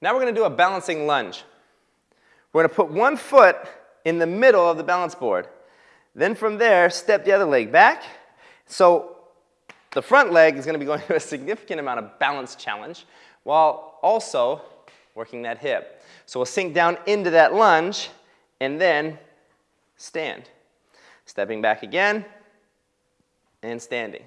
Now we're going to do a balancing lunge. We're going to put one foot in the middle of the balance board. Then from there, step the other leg back. So the front leg is going to be going through a significant amount of balance challenge while also working that hip. So we'll sink down into that lunge and then stand. Stepping back again and standing.